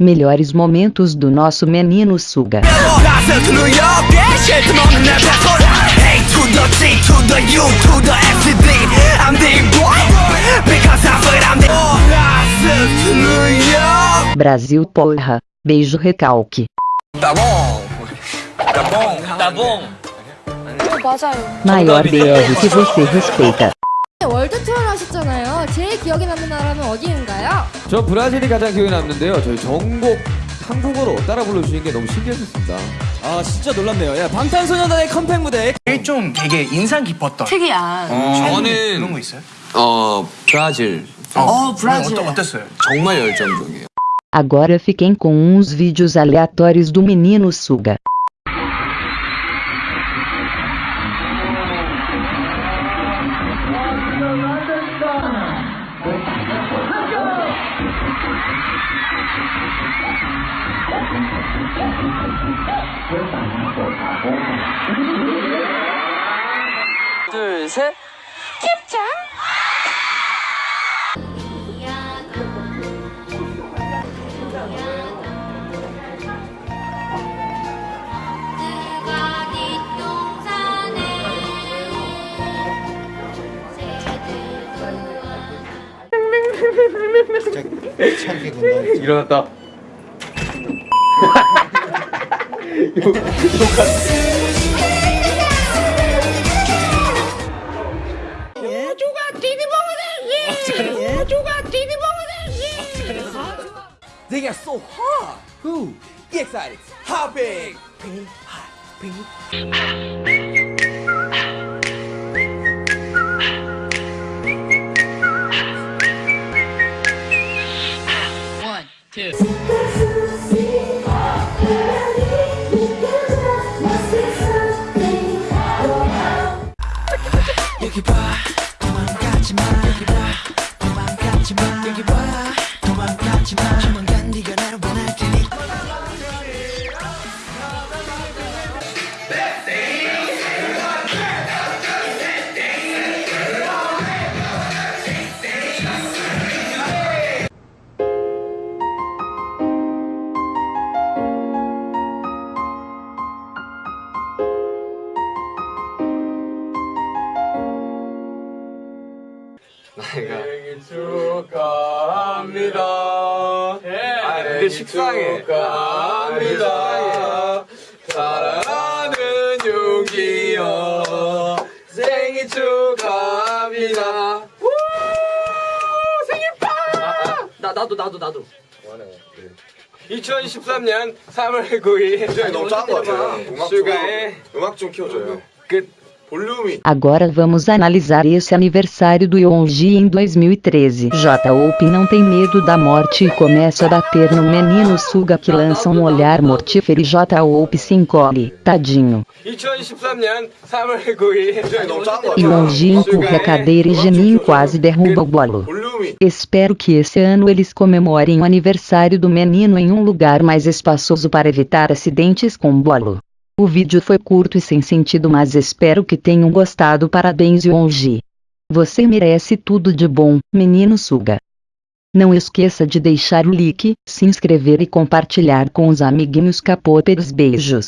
Melhores momentos do nosso menino Suga. Brasil porra, beijo recalque. Tá bom, tá bom, tá bom. Tá Maior tá BR que você respeita. 월드 투어를 하셨잖아요. 제일 기억에 남는 나라는 어디인가요? 저 브라질이 가장 기억에 남는데요. 저희 전곡 한국어로 따라 불러주신 게 너무 신기했었습니다. 아 진짜 놀랍네요. 야, 방탄소년단의 컴팩 무대 좀 되게 인상 깊었던 특이한. 저는 그런 거 있어요? 어 브라질 어, 브라질 어떠, 어땠어요? 정말 열정적이에요. Agora fiquem com uns vídeos aleatórios do menino Suga. 둘 셋. 일어났다. They are so hot. Who? Get excited. Hot pink. Pink. Hot pink. 여기 봐. 도망가지 마. 여기 봐. 도망가지 마 생일 축하합니다. 아, 근데 식상해. 축하합니다. 사랑하는 용기여. 생일 축하합니다. 우! 생일 파! 나, 나도, 나도, 나도. 2013년 3월 9일. 너무 작은 것 같아요. 음악 좀, 슈가의 음악 좀 키워줘요. 끝. Volume. Agora vamos analisar esse aniversário do Yonji em 2013. J-Hope não tem medo da morte e começa a bater no menino Suga que lança um olhar mortífero e J-Hope se encolhe, tadinho. Yonji empurra a cadeira e Genin quase derruba o bolo. Espero que esse ano eles comemorem o aniversário do menino em um lugar mais espaçoso para evitar acidentes com bolo. O vídeo foi curto e sem sentido mas espero que tenham gostado parabéns Yonji. Você merece tudo de bom, menino Suga. Não esqueça de deixar o like, se inscrever e compartilhar com os amiguinhos capopers beijos.